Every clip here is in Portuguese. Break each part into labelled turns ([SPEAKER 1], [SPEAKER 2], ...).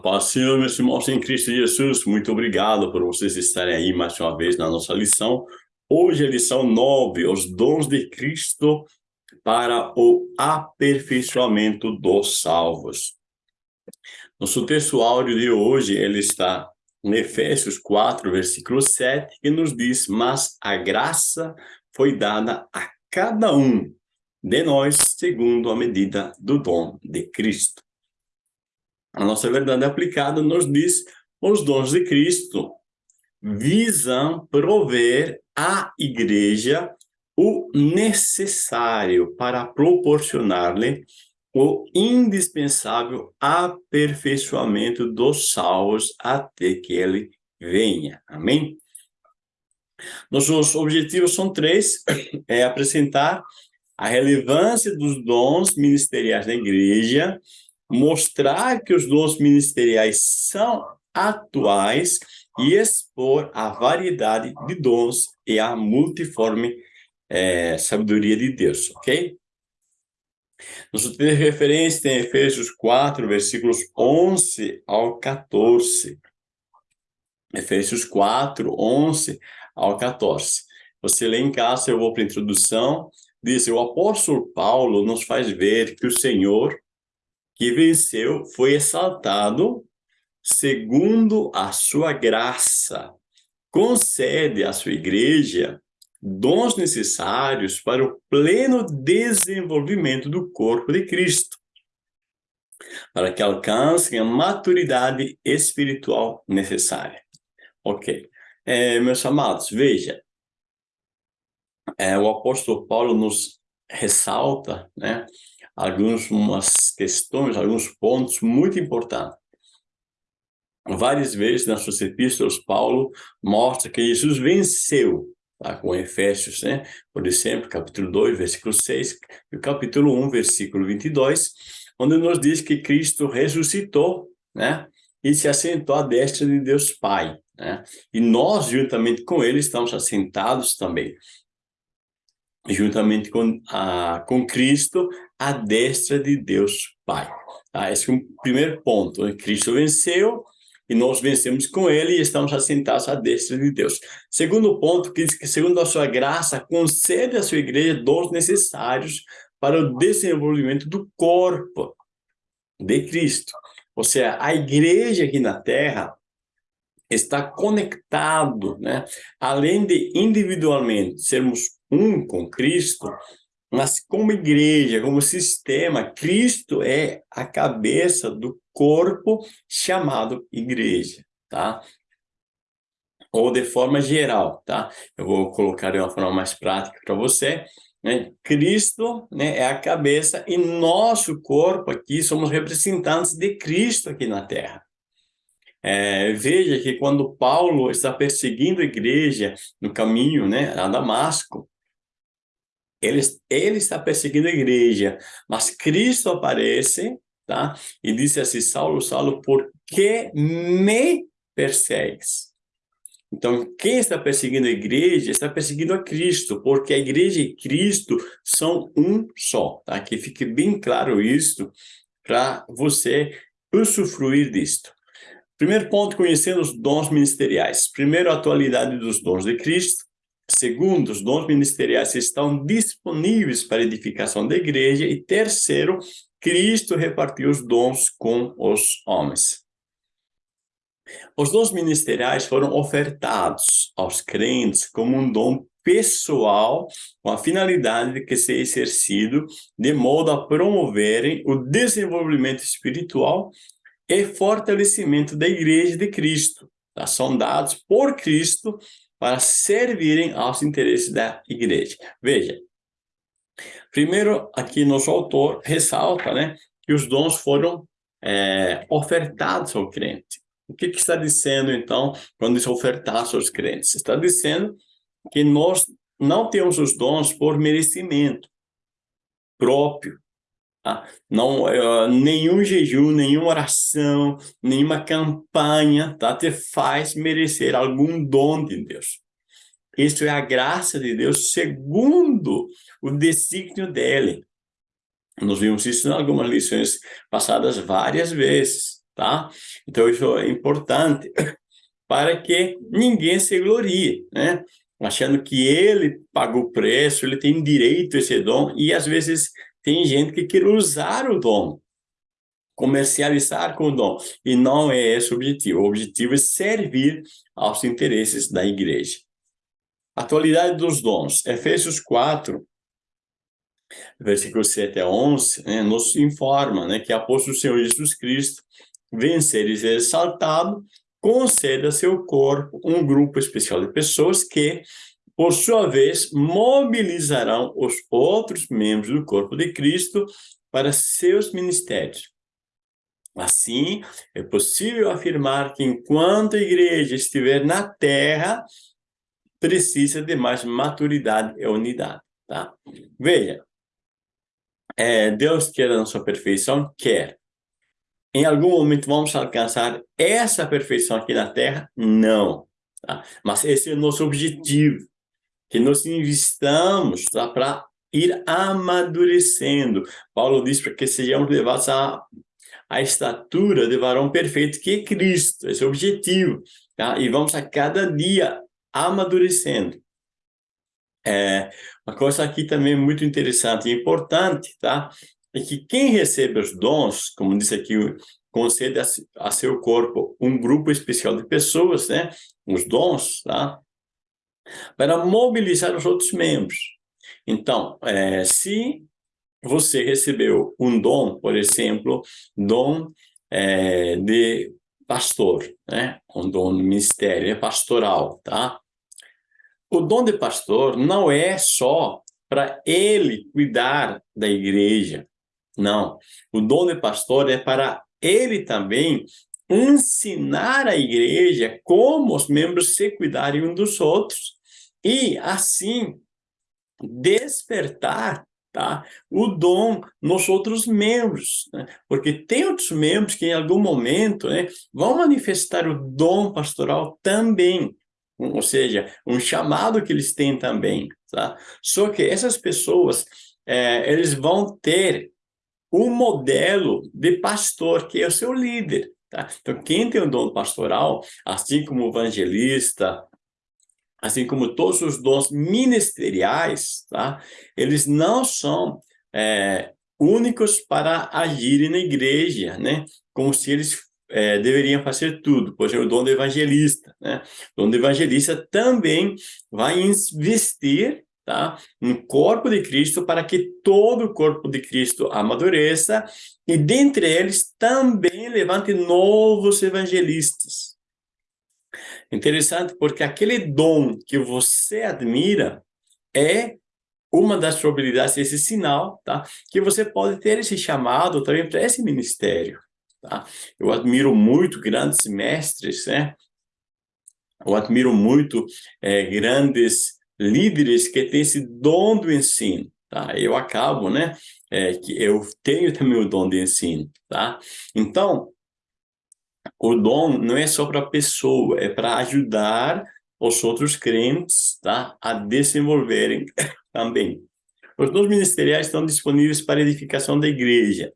[SPEAKER 1] paz, Senhor, meus irmãos em Cristo Jesus, muito obrigado por vocês estarem aí mais uma vez na nossa lição. Hoje é a lição 9, os dons de Cristo para o aperfeiçoamento dos salvos. Nosso texto áudio de hoje, ele está em Efésios 4, versículo 7, que nos diz, mas a graça foi dada a cada um de nós segundo a medida do dom de Cristo. A nossa verdade aplicada nos diz os dons de Cristo visam prover à igreja o necessário para proporcionar-lhe o indispensável aperfeiçoamento dos salvos até que ele venha. Amém? Nossos objetivos são três, é apresentar a relevância dos dons ministeriais da igreja, mostrar que os dons ministeriais são atuais e expor a variedade de dons e a multiforme é, sabedoria de Deus, ok? Nosso texto de referência tem Efésios 4, versículos 11 ao 14. Efésios 4, 11 ao 14. Você lê em casa, eu vou para a introdução, diz, o apóstolo Paulo nos faz ver que o Senhor que venceu foi exaltado segundo a sua graça. Concede à sua igreja dons necessários para o pleno desenvolvimento do corpo de Cristo, para que alcancem a maturidade espiritual necessária. Ok. É, meus amados, veja, é, o apóstolo Paulo nos ressalta, né, algumas questões, alguns pontos muito importantes. Várias vezes nas suas epístolas, Paulo mostra que Jesus venceu, tá? com Efésios, né? por exemplo, capítulo 2, versículo 6, e capítulo 1, versículo 22, onde nos diz que Cristo ressuscitou, né? e se assentou à destra de Deus Pai. Né? E nós, juntamente com ele, estamos assentados também juntamente com, a, com Cristo, à destra de Deus Pai. Tá? Esse é o primeiro ponto. Né? Cristo venceu e nós vencemos com ele e estamos assentados à destra de Deus. Segundo ponto, que diz que segundo a sua graça, concede à sua igreja dons necessários para o desenvolvimento do corpo de Cristo. Ou seja, a igreja aqui na Terra está conectado, né? Além de individualmente sermos um com Cristo, mas como igreja, como sistema, Cristo é a cabeça do corpo chamado igreja, tá? Ou de forma geral, tá? Eu vou colocar de uma forma mais prática para você. Né? Cristo né, é a cabeça e nosso corpo aqui somos representantes de Cristo aqui na Terra. É, veja que quando Paulo está perseguindo a igreja no caminho né, a Damasco, ele, ele está perseguindo a igreja, mas Cristo aparece, tá? E disse assim, Saulo, Saulo, por que me persegues? Então, quem está perseguindo a igreja está perseguindo a Cristo, porque a igreja e Cristo são um só, tá? Que fique bem claro isso para você usufruir disto. Primeiro ponto, conhecendo os dons ministeriais. Primeiro, a atualidade dos dons de Cristo. Segundo, os dons ministeriais estão disponíveis para edificação da igreja. E terceiro, Cristo repartiu os dons com os homens. Os dons ministeriais foram ofertados aos crentes como um dom pessoal, com a finalidade de que exercido de modo a promoverem o desenvolvimento espiritual e fortalecimento da igreja de Cristo. São dados por Cristo para servirem aos interesses da igreja. Veja, primeiro aqui nosso autor ressalta né, que os dons foram é, ofertados ao crente. O que, que está dizendo, então, quando diz ofertados aos crentes? Está dizendo que nós não temos os dons por merecimento próprio, Tá? Não, uh, nenhum jejum, nenhuma oração, nenhuma campanha tá? te faz merecer algum dom de Deus. Isso é a graça de Deus segundo o desígnio dele. Nós vimos isso em algumas lições passadas várias vezes. tá? Então, isso é importante para que ninguém se glorie, né? Achando que ele pagou o preço, ele tem direito a esse dom, e às vezes tem gente que quer usar o dom, comercializar com o dom, e não é esse o objetivo. O objetivo é servir aos interesses da igreja. Atualidade dos dons. Efésios 4, versículos 7 a 11, né, nos informa né, que após o Senhor Jesus Cristo vencer e ser exaltado, concede a seu corpo um grupo especial de pessoas que, por sua vez, mobilizarão os outros membros do corpo de Cristo para seus ministérios. Assim, é possível afirmar que enquanto a igreja estiver na terra, precisa de mais maturidade e unidade, tá? Veja, é, Deus quer a nossa perfeição? Quer. Em algum momento vamos alcançar essa perfeição aqui na Terra? Não. Tá? Mas esse é o nosso objetivo, que nós investamos tá? para ir amadurecendo. Paulo diz para que sejamos levados à, à estatura de varão perfeito, que é Cristo, esse é o objetivo. Tá? E vamos a cada dia amadurecendo. É, uma coisa aqui também muito interessante e importante, tá? É que quem recebe os dons, como disse aqui, concede a, a seu corpo um grupo especial de pessoas, né? Os dons, tá? Para mobilizar os outros membros. Então, é, se você recebeu um dom, por exemplo, dom é, de pastor, né? Um dom de ministério, é pastoral, tá? O dom de pastor não é só para ele cuidar da igreja, não. O dom de pastor é para ele também ensinar a igreja como os membros se cuidarem uns dos outros e, assim, despertar tá? o dom nos outros membros. Né? Porque tem outros membros que, em algum momento, né, vão manifestar o dom pastoral também ou seja, um chamado que eles têm também, tá? Só que essas pessoas, é, eles vão ter um modelo de pastor, que é o seu líder, tá? Então, quem tem o dom pastoral, assim como evangelista, assim como todos os dons ministeriais, tá? Eles não são é, únicos para agirem na igreja, né? Como se eles é, deveriam fazer tudo, por exemplo, o dom do evangelista. Né? O dom do evangelista também vai investir tá, no corpo de Cristo para que todo o corpo de Cristo amadureça e dentre eles também levante novos evangelistas. Interessante porque aquele dom que você admira é uma das probabilidades, esse sinal, tá? que você pode ter esse chamado também para esse ministério. Tá? Eu admiro muito grandes mestres, né? Eu admiro muito é, grandes líderes que têm esse dom do ensino, tá? Eu acabo, né? É, que eu tenho também o dom de ensino, tá? Então, o dom não é só para a pessoa, é para ajudar os outros crentes, tá? A desenvolverem também. Os dons ministeriais estão disponíveis para edificação da igreja,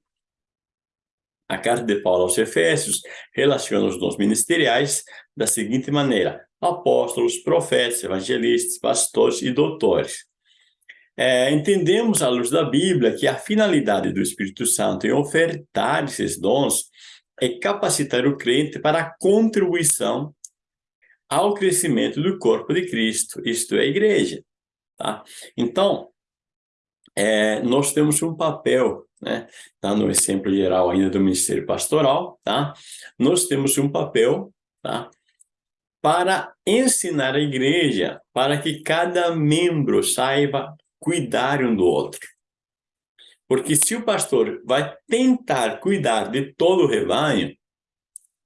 [SPEAKER 1] a carta de Paulo aos Efésios relaciona os dons ministeriais da seguinte maneira: apóstolos, profetas, evangelistas, pastores e doutores. É, entendemos, à luz da Bíblia, que a finalidade do Espírito Santo em ofertar esses dons é capacitar o crente para a contribuição ao crescimento do corpo de Cristo, isto é, a igreja. Tá? Então, é, nós temos um papel né? No exemplo geral ainda do Ministério Pastoral, tá? Nós temos um papel, tá? Para ensinar a igreja, para que cada membro saiba cuidar um do outro. Porque se o pastor vai tentar cuidar de todo o rebanho,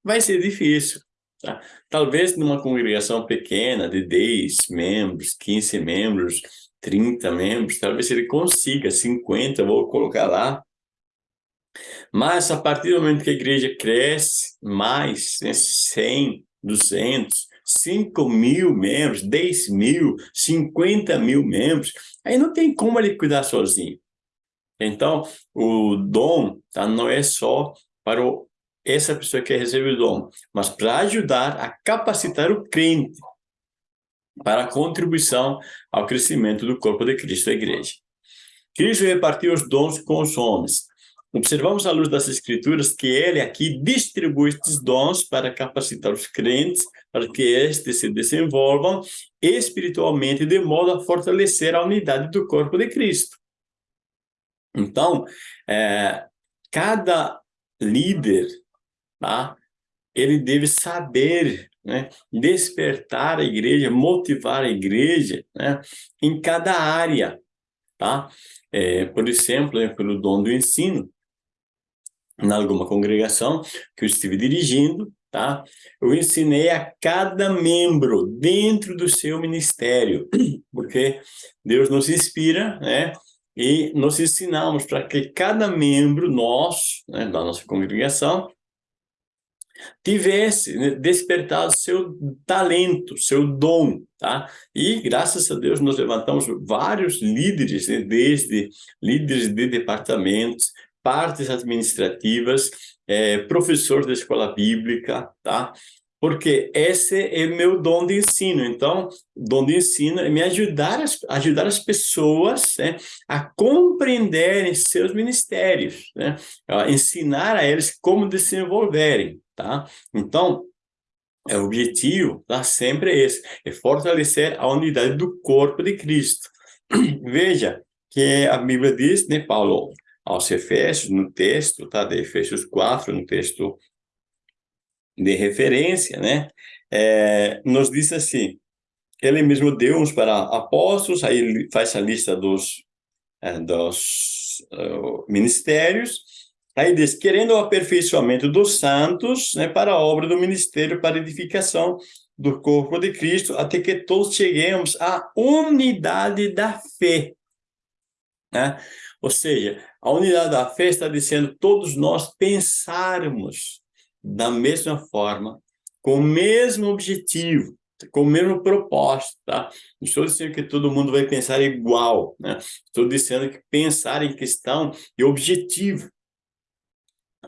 [SPEAKER 1] vai ser difícil. Tá? Talvez numa congregação pequena, de 10 membros, 15 membros, 30 membros, talvez ele consiga 50, vou colocar lá, mas a partir do momento que a igreja cresce mais, né, 100, 200, 5 mil membros, 10 mil, 50 mil membros, aí não tem como ele cuidar sozinho. Então, o dom tá, não é só para o essa pessoa que recebe o dom, mas para ajudar a capacitar o crente para a contribuição ao crescimento do corpo de Cristo, a igreja. Cristo repartiu os dons com os homens. Observamos à luz das escrituras que ele aqui distribui estes dons para capacitar os crentes, para que estes se desenvolvam espiritualmente de modo a fortalecer a unidade do corpo de Cristo. Então, é, cada líder, tá? ele deve saber né, despertar a igreja, motivar a igreja né, em cada área. Tá? É, por exemplo, né, pelo dom do ensino, em alguma congregação que eu estive dirigindo, tá? Eu ensinei a cada membro dentro do seu ministério, porque Deus nos inspira, né? E nós ensinamos para que cada membro nosso, né, da nossa congregação, tivesse né, despertado seu talento, seu dom, tá? E graças a Deus nós levantamos vários líderes, né, desde líderes de departamentos, partes administrativas, é, professor da escola bíblica, tá? Porque esse é meu dom de ensino. Então, dom de ensino é me ajudar, as, ajudar as pessoas né, a compreenderem seus ministérios, né? ensinar a eles como desenvolverem, tá? Então, é, o objetivo tá, sempre é esse, é fortalecer a unidade do corpo de Cristo. Veja que a Bíblia diz, né, Paulo, aos Efésios, no texto, tá, de Efésios 4, no texto de referência, né, é, nos diz assim, ele mesmo deu uns para apóstolos, aí ele faz a lista dos, é, dos uh, ministérios, aí diz, querendo o aperfeiçoamento dos santos, né, para a obra do ministério, para edificação do corpo de Cristo, até que todos cheguemos à unidade da fé. Né? Ou seja, a unidade da fé está dizendo todos nós pensarmos da mesma forma, com o mesmo objetivo, com o mesmo propósito, tá? Não estou dizendo que todo mundo vai pensar igual, né? Estou dizendo que pensar em questão e objetivo.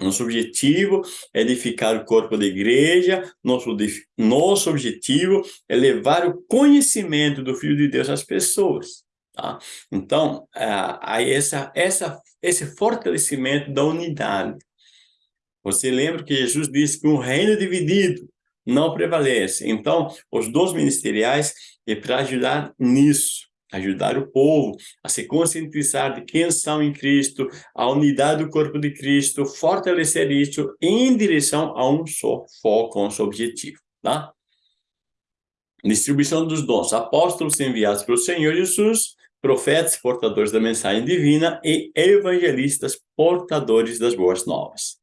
[SPEAKER 1] Nosso objetivo é edificar o corpo da igreja, nosso, nosso objetivo é levar o conhecimento do Filho de Deus às pessoas. Tá? Então, aí essa, essa, esse fortalecimento da unidade. Você lembra que Jesus disse que um reino dividido não prevalece. Então, os dons ministeriais é para ajudar nisso, ajudar o povo a se conscientizar de quem são em Cristo, a unidade do corpo de Cristo, fortalecer isso em direção a um só foco, a um só objetivo, tá? Distribuição dos dons. Apóstolos enviados pelo Senhor Jesus, profetas portadores da mensagem divina e evangelistas portadores das boas novas.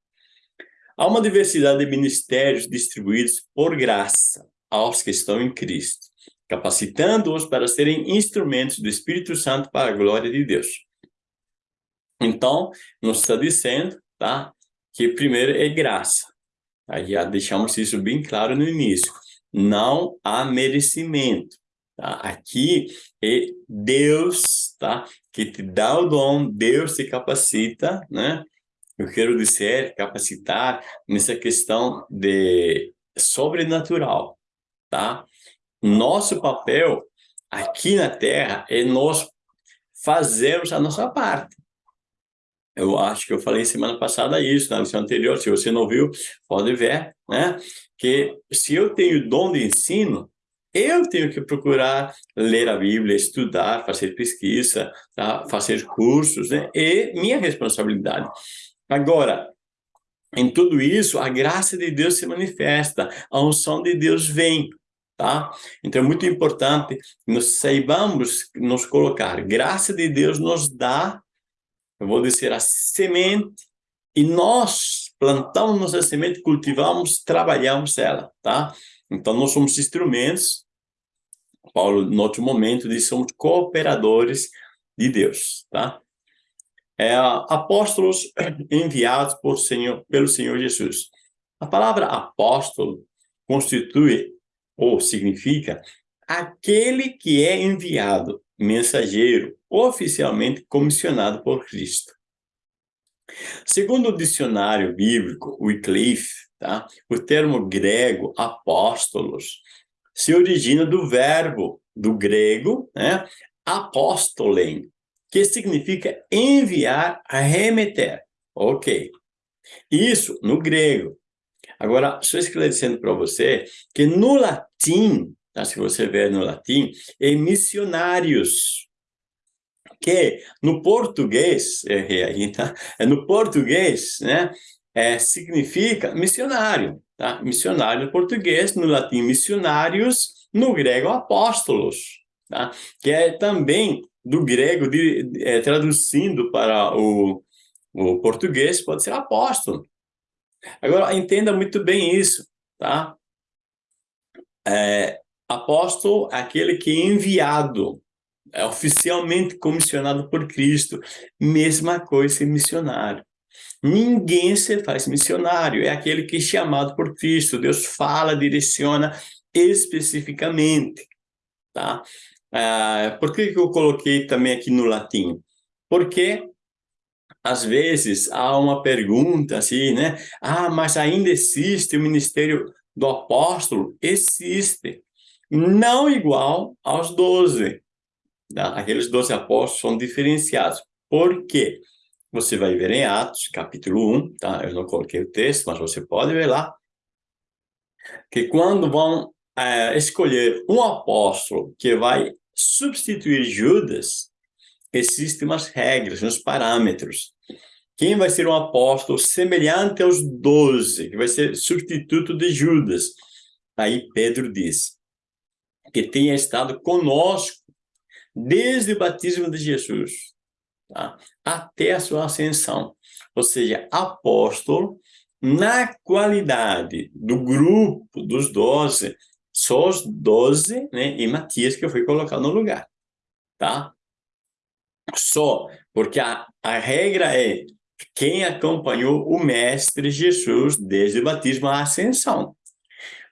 [SPEAKER 1] Há uma diversidade de ministérios distribuídos por graça aos que estão em Cristo, capacitando-os para serem instrumentos do Espírito Santo para a glória de Deus. Então, nos está dizendo, tá, que primeiro é graça. Aí já deixamos isso bem claro no início. Não há merecimento. Tá? Aqui é Deus tá? que te dá o dom, Deus te capacita, né? Eu quero dizer, capacitar nessa questão de sobrenatural, tá? Nosso papel aqui na Terra é nós fazermos a nossa parte. Eu acho que eu falei semana passada isso, na lição anterior, se você não viu, pode ver, né? Que se eu tenho dom de ensino, eu tenho que procurar ler a Bíblia, estudar, fazer pesquisa, tá? fazer cursos, né? É minha responsabilidade. Agora, em tudo isso, a graça de Deus se manifesta, a unção de Deus vem, tá? Então é muito importante nós saibamos nos colocar. Graça de Deus nos dá, eu vou dizer, a semente, e nós plantamos nossa semente, cultivamos, trabalhamos ela, tá? Então, nós somos instrumentos, Paulo, no outro momento, diz somos cooperadores de Deus, tá? É, apóstolos enviados por Senhor, pelo Senhor Jesus. A palavra apóstolo constitui, ou significa, aquele que é enviado, mensageiro, oficialmente comissionado por Cristo. Segundo o dicionário bíblico, Wycliffe, tá? o termo grego apóstolos se origina do verbo do grego, né? que significa enviar, remeter. Ok. Isso no grego. Agora, só esclarecendo para você que no latim, tá? se você ver no latim, é missionários. Que no português, errei aí, tá? É no português, né? É, significa missionário, tá? Missionário no português, no latim missionários, no grego apóstolos, tá? Que é também do grego, de, é, traduzindo para o, o português, pode ser apóstolo. Agora, entenda muito bem isso, tá? É, apóstolo é aquele que é enviado, é oficialmente comissionado por Cristo. Mesma coisa em missionário. Ninguém se faz missionário, é aquele que é chamado por Cristo. Deus fala, direciona especificamente, tá? Ah, por que eu coloquei também aqui no latim? Porque às vezes há uma pergunta assim, né? Ah, mas ainda existe o ministério do apóstolo? Existe. Não igual aos doze. Tá? Aqueles doze apóstolos são diferenciados. Por quê? Você vai ver em Atos, capítulo 1, tá? Eu não coloquei o texto, mas você pode ver lá. Que quando vão é, escolher um apóstolo que vai substituir Judas, existem umas regras, uns parâmetros. Quem vai ser um apóstolo semelhante aos doze, que vai ser substituto de Judas? Aí Pedro diz que tenha estado conosco desde o batismo de Jesus tá? até a sua ascensão. Ou seja, apóstolo na qualidade do grupo dos doze, só os doze né, e Matias que foi colocado no lugar. Tá? Só, porque a, a regra é quem acompanhou o Mestre Jesus desde o batismo à ascensão.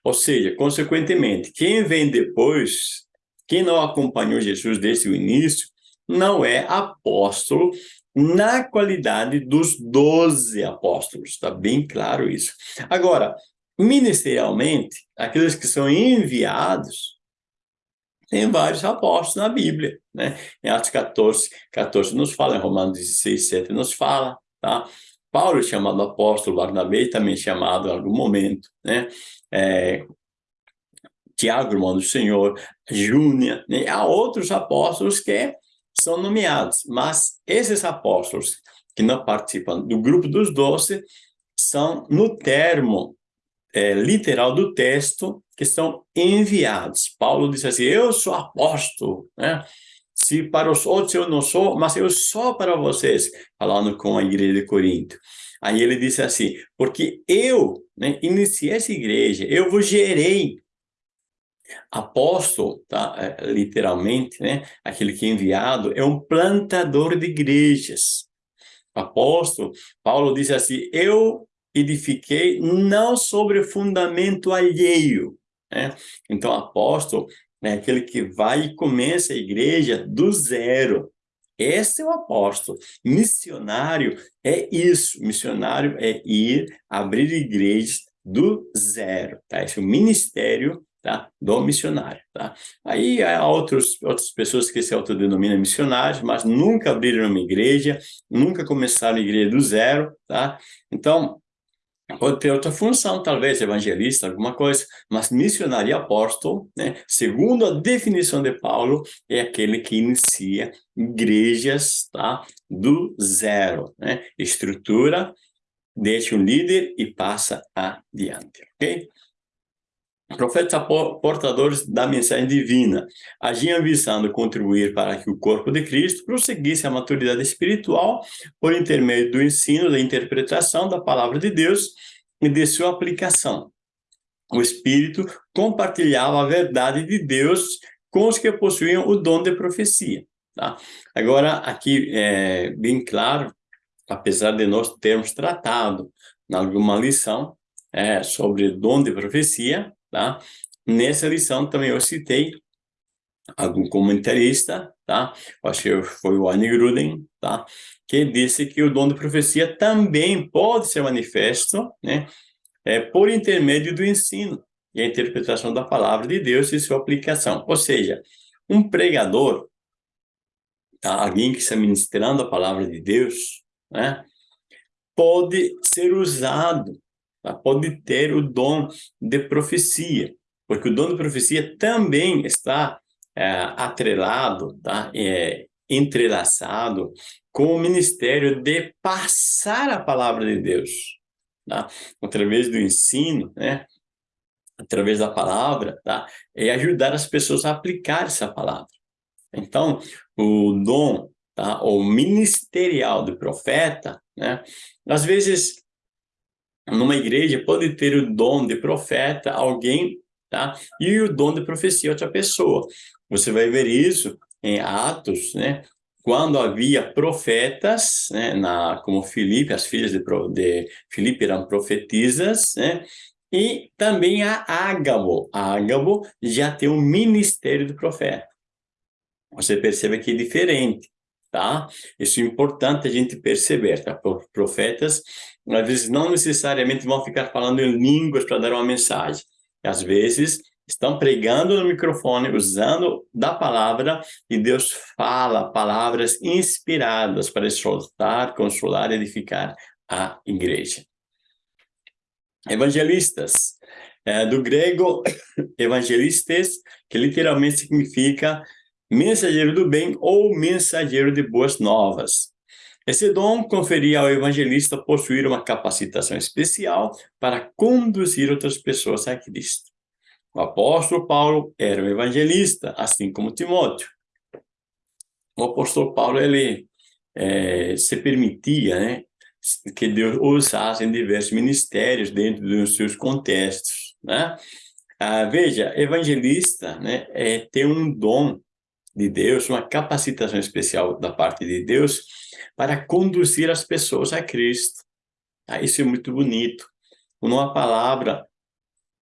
[SPEAKER 1] Ou seja, consequentemente, quem vem depois, quem não acompanhou Jesus desde o início, não é apóstolo na qualidade dos doze apóstolos. Está bem claro isso. Agora, ministerialmente, aqueles que são enviados, tem vários apóstolos na Bíblia, né? Em Atos 14, 14 nos fala, em Romanos 16, 7 nos fala, Tá? Paulo é chamado apóstolo, Barnabé também chamado em algum momento, né? É, Tiago, irmão do Senhor, Júnia, né? há outros apóstolos que são nomeados, mas esses apóstolos que não participam do grupo dos doze são, no termo é, literal do texto, que são enviados. Paulo diz assim, eu sou apóstolo, né? Se para os outros eu não sou, mas eu sou para vocês, falando com a igreja de Corinto. Aí ele disse assim, porque eu né, iniciei essa igreja, eu vos gerei. Apóstolo, tá? É, literalmente, né? aquele que é enviado, é um plantador de igrejas. Apóstolo, Paulo disse assim, eu edifiquei não sobre fundamento alheio. Né? Então, apóstolo né? aquele que vai e começa a igreja do zero. Esse é o apóstolo. Missionário é isso. Missionário é ir abrir igrejas do zero. Tá? Esse é o ministério tá? do missionário. Tá? Aí há outros, outras pessoas que se autodenominam missionários, mas nunca abriram uma igreja, nunca começaram a igreja do zero. Tá? Então, Pode ter outra função, talvez evangelista, alguma coisa, mas missionário e apóstolo, né, segundo a definição de Paulo, é aquele que inicia igrejas tá, do zero. Né, estrutura, deixa um líder e passa adiante. ok? Profetas portadores da mensagem divina agiam visando contribuir para que o corpo de Cristo prosseguisse a maturidade espiritual por intermédio do ensino, da interpretação da palavra de Deus e de sua aplicação. O Espírito compartilhava a verdade de Deus com os que possuíam o dom de profecia. Tá? Agora, aqui é bem claro, apesar de nós termos tratado em alguma lição é, sobre dom de profecia, Tá? Nessa lição também eu citei algum comentarista tá? Acho que foi o Annie Gruden, tá? Que disse que o dom de profecia também pode ser manifesto, né? É, por intermédio do ensino e a interpretação da palavra de Deus e sua aplicação. Ou seja, um pregador, tá? alguém que está ministrando a palavra de Deus, né? Pode ser usado, tá? pode ter o dom de profecia, porque o dom de profecia também está é, atrelado, tá? É, entrelaçado com o ministério de passar a palavra de Deus, tá? através do ensino, né? através da palavra, tá? ajudar as pessoas a aplicar essa palavra. Então, o dom, tá? o ministerial do profeta, né? às vezes, numa igreja, pode ter o dom de profeta alguém tá? e o dom de profecia outra pessoa. Você vai ver isso em Atos, né? Quando havia profetas, né? Na, como Filipe, as filhas de, de Filipe eram profetisas, né? E também a Ágabo. Ágabo já tem o ministério do profeta. Você percebe que é diferente, tá? Isso é importante a gente perceber, tá? Profetas, às vezes, não necessariamente vão ficar falando em línguas para dar uma mensagem. Às vezes, estão pregando no microfone, usando da palavra, e Deus fala palavras inspiradas para exaltar, consolar edificar a igreja. Evangelistas, é, do grego evangelistes, que literalmente significa mensageiro do bem ou mensageiro de boas novas. Esse dom conferia ao evangelista possuir uma capacitação especial para conduzir outras pessoas a Cristo. O apóstolo Paulo era um evangelista, assim como Timóteo. O apóstolo Paulo, ele é, se permitia, né, que Deus usasse em diversos ministérios dentro dos seus contextos, né? Ah, veja, evangelista, né, é ter um dom de Deus, uma capacitação especial da parte de Deus para conduzir as pessoas a Cristo. Ah, isso é muito bonito. Uma palavra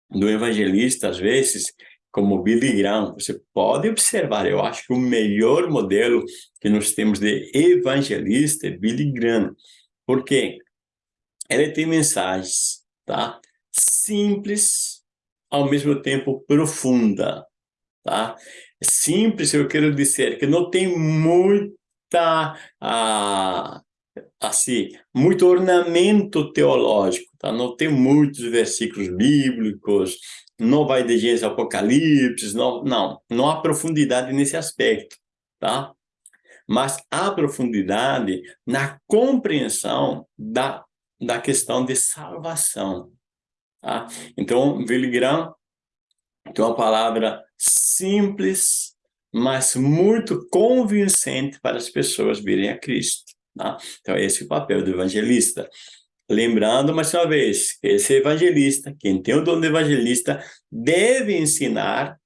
[SPEAKER 1] do evangelista, às vezes, como Billy Graham, você pode observar, eu acho que o melhor modelo que nós temos de evangelista é Billy Graham. Por quê? Ele tem mensagens, tá? Simples, ao mesmo tempo profunda, tá? Simples, eu quero dizer que não tem muita ah, assim, muito ornamento teológico, tá? Não tem muitos versículos bíblicos, não vai de Gênesis Apocalipse, não, não, não há profundidade nesse aspecto, tá? Mas há profundidade na compreensão da, da questão de salvação, tá? Então, Willy Graham tem uma palavra simples, mas muito convincente para as pessoas virem a Cristo. Tá? Então, esse é o papel do evangelista. Lembrando, mais uma vez, esse evangelista, quem tem o dom de evangelista, deve ensinar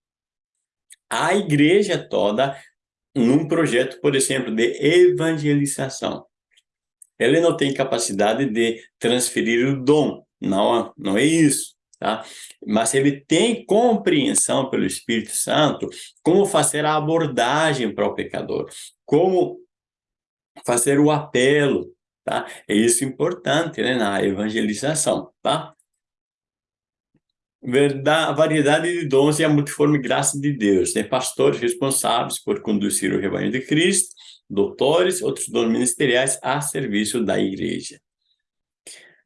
[SPEAKER 1] a igreja toda num projeto, por exemplo, de evangelização. Ele não tem capacidade de transferir o dom, não, não é isso. Tá? Mas ele tem compreensão pelo Espírito Santo como fazer a abordagem para o pecador, como fazer o apelo, tá? É isso importante, né, na evangelização, tá? Verdade, variedade de dons e a multiforme graça de Deus. Tem pastores responsáveis por conduzir o rebanho de Cristo, doutores, outros dons ministeriais a serviço da igreja.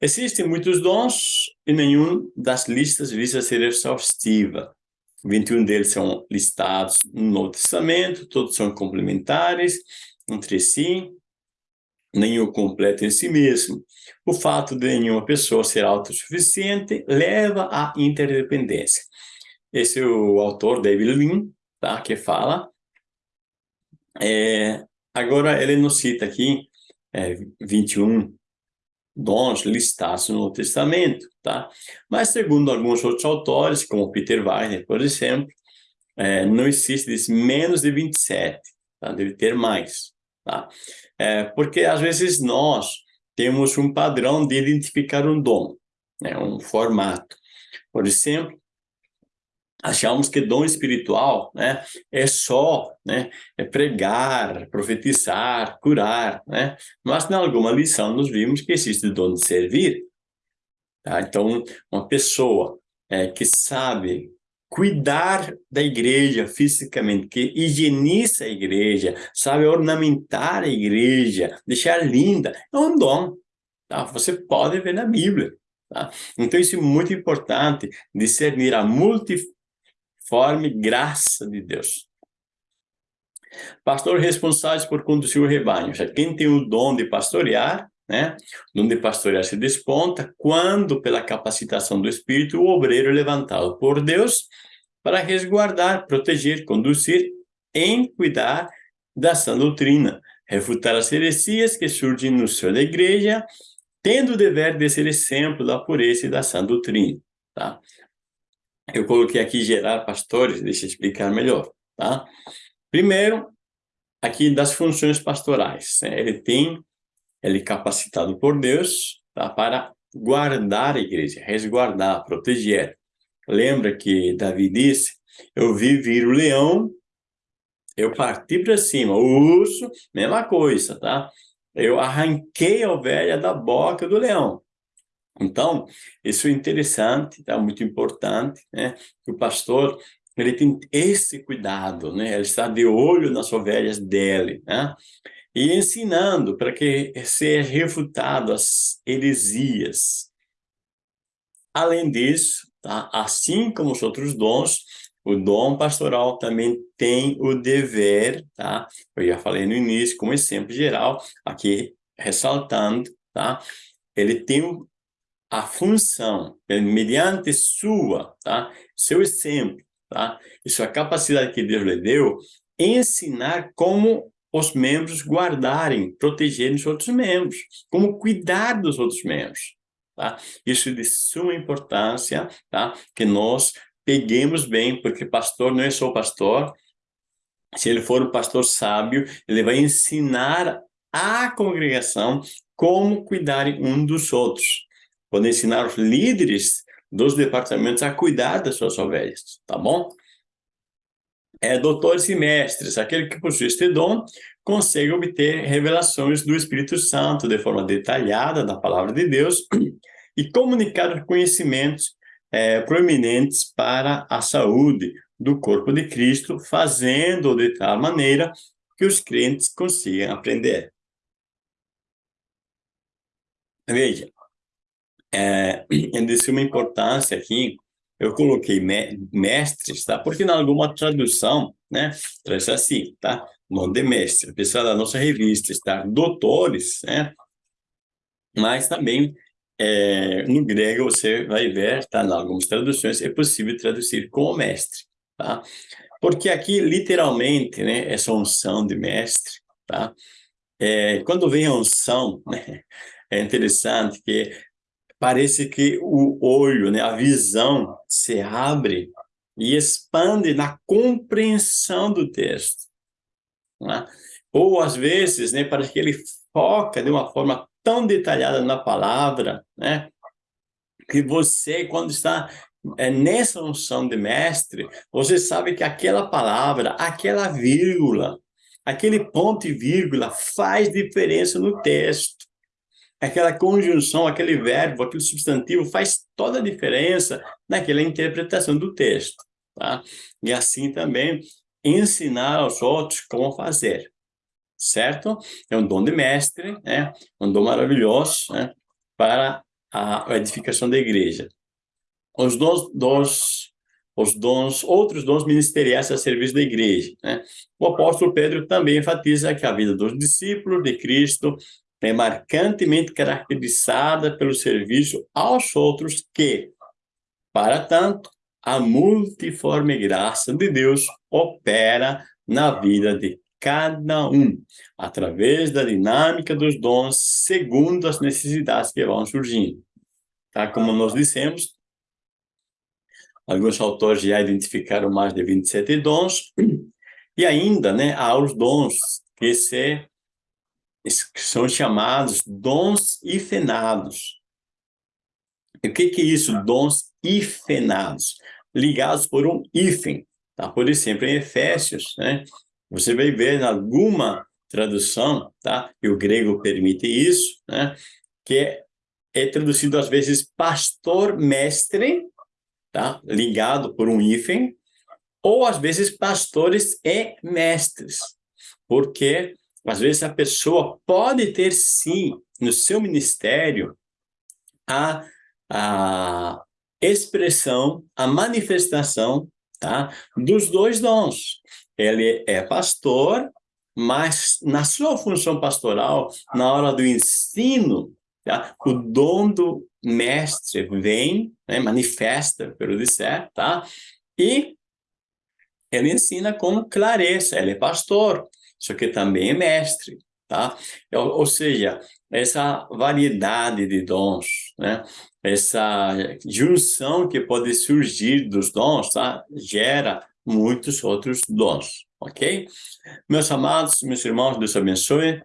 [SPEAKER 1] Existem muitos dons e nenhum das listas visa ser exaustiva. 21 deles são listados no Novo Testamento, todos são complementares entre si, nenhum completo em si mesmo. O fato de nenhuma pessoa ser autossuficiente leva à interdependência. Esse é o autor, David Lean, tá? que fala. É, agora, ele nos cita aqui é, 21 dons listados no Novo Testamento, tá? Mas, segundo alguns outros autores, como Peter Weiner, por exemplo, é, não existe menos de 27, tá? deve ter mais, tá? É, porque às vezes nós temos um padrão de identificar um dom, né, um formato. Por exemplo, achamos que dom espiritual né, é só né, é pregar, profetizar, curar, né? mas em alguma lição nós vimos que existe o dom de servir. Tá? Então, uma pessoa é, que sabe cuidar da igreja fisicamente, que higieniza a igreja, sabe ornamentar a igreja, deixar linda, é um dom. Tá? Você pode ver na Bíblia. Tá? Então, isso é muito importante, discernir a multiforme graça de Deus. Pastor responsável por conduzir o rebanho. Já quem tem o dom de pastorear, né? O dom de pastorear se desponta quando, pela capacitação do Espírito, o obreiro é levantado por Deus para resguardar, proteger, conduzir, em cuidar da sã doutrina, refutar as heresias que surgem no seio da igreja tendo o dever de ser exemplo da pureza e da sã doutrina, tá? Eu coloquei aqui gerar pastores, deixa eu explicar melhor, tá? Primeiro, aqui das funções pastorais, né? ele tem, ele é capacitado por Deus, tá? Para guardar a igreja, resguardar, proteger. Lembra que Davi disse, eu vi vir o leão, eu parti para cima, o urso, mesma coisa, tá? eu arranquei a ovelha da boca do leão. Então, isso é interessante, tá? muito importante, né? O pastor, ele tem esse cuidado, né? Ele está de olho nas ovelhas dele, né? E ensinando para que seja refutado as heresias. Além disso, tá? assim como os outros dons, o dom pastoral também tem o dever, tá? Eu já falei no início, como exemplo geral, aqui ressaltando, tá? Ele tem a função, mediante sua, tá? Seu exemplo, tá? E sua capacidade que Deus lhe deu, ensinar como os membros guardarem, protegerem os outros membros, como cuidar dos outros membros, tá? Isso é de suma importância, tá? Que nós peguemos bem, porque pastor não é só pastor. Se ele for um pastor sábio, ele vai ensinar à congregação como cuidarem um dos outros. Pode ensinar os líderes dos departamentos a cuidar das suas ovelhas, tá bom? É, doutores e mestres, aquele que possui este dom, consegue obter revelações do Espírito Santo de forma detalhada da palavra de Deus e comunicar conhecimentos é, proeminentes para a saúde do corpo de Cristo, fazendo de tal maneira que os crentes consigam aprender. Veja, é, é de suma importância aqui, eu coloquei mestres, tá? Porque em alguma tradução, né, traz assim, tá? Nome de mestre, pessoal da nossa revista está doutores, né? Mas também é, no grego você vai ver, tá, em algumas traduções, é possível traduzir como mestre, tá? Porque aqui, literalmente, né, essa unção de mestre, tá? É, quando vem a unção, né, é interessante que parece que o olho, né, a visão se abre e expande na compreensão do texto. Né? Ou, às vezes, né, parece que ele foca de uma forma tão detalhada na palavra, né? Que você, quando está é, nessa unção de mestre, você sabe que aquela palavra, aquela vírgula, aquele ponto e vírgula faz diferença no texto. Aquela conjunção, aquele verbo, aquele substantivo faz toda a diferença naquela interpretação do texto. Tá? E assim também ensinar aos outros como fazer certo? É um dom de mestre, né? um dom maravilhoso né? para a edificação da igreja. Os dons, dos, os dons, outros dons ministeriais a serviço da igreja. Né? O apóstolo Pedro também enfatiza que a vida dos discípulos de Cristo é marcantemente caracterizada pelo serviço aos outros que, para tanto, a multiforme graça de Deus opera na vida de cada um, através da dinâmica dos dons, segundo as necessidades que vão surgindo. Tá? Como nós dissemos, alguns autores já identificaram mais de 27 dons, e ainda né, há os dons que, se, que são chamados dons ifenados. E o que, que é isso, dons ifenados? ligados por um hífen, tá? Por exemplo, em Efésios, né? Você vai ver em alguma tradução, tá? E o grego permite isso, né? Que é, é traduzido às vezes pastor mestre, tá? Ligado por um hífen, ou às vezes pastores e mestres, porque às vezes a pessoa pode ter sim no seu ministério a, a expressão, a manifestação tá, dos dois dons. Ele é pastor, mas na sua função pastoral, na hora do ensino, tá, o dom do mestre vem, né, manifesta, pelo dizer, tá? E ele ensina com clareza, ele é pastor, só que também é mestre, tá? Ou, ou seja, essa variedade de dons, né? Essa junção que pode surgir dos dons, tá? Gera muitos outros dons, ok? Meus amados, meus irmãos, Deus abençoe.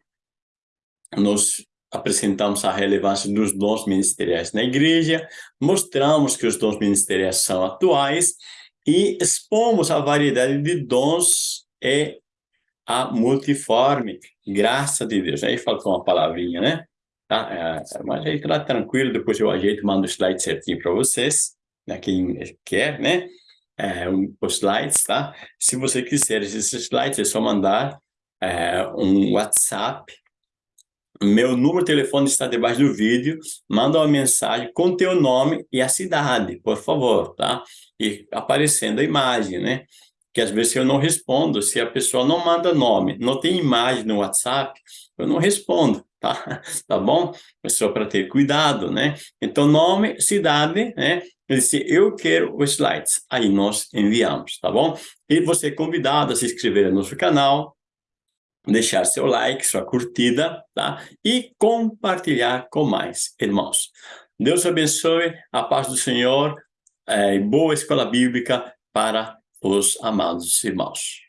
[SPEAKER 1] Nós apresentamos a relevância dos dons ministeriais na igreja, mostramos que os dons ministeriais são atuais e expomos a variedade de dons e a multiforme graça de Deus. Aí faltou uma palavrinha, né? Tá? É, mas aí tá tranquilo, depois eu ajeito, mando o slide certinho para vocês, né? quem quer, né? É, um, os slides, tá? Se você quiser esses slides, é só mandar é, um WhatsApp. Meu número de telefone está debaixo do vídeo. Manda uma mensagem com teu nome e a cidade, por favor, tá? E aparecendo a imagem, né? Que às vezes eu não respondo, se a pessoa não manda nome, não tem imagem no WhatsApp, eu não respondo, tá? Tá bom? É só para ter cuidado, né? Então, nome, cidade, né? Ele disse, eu quero os slides. Aí nós enviamos, tá bom? E você é convidado a se inscrever no nosso canal, deixar seu like, sua curtida, tá? E compartilhar com mais irmãos. Deus abençoe, a paz do Senhor, é, boa escola bíblica para os amados irmãos.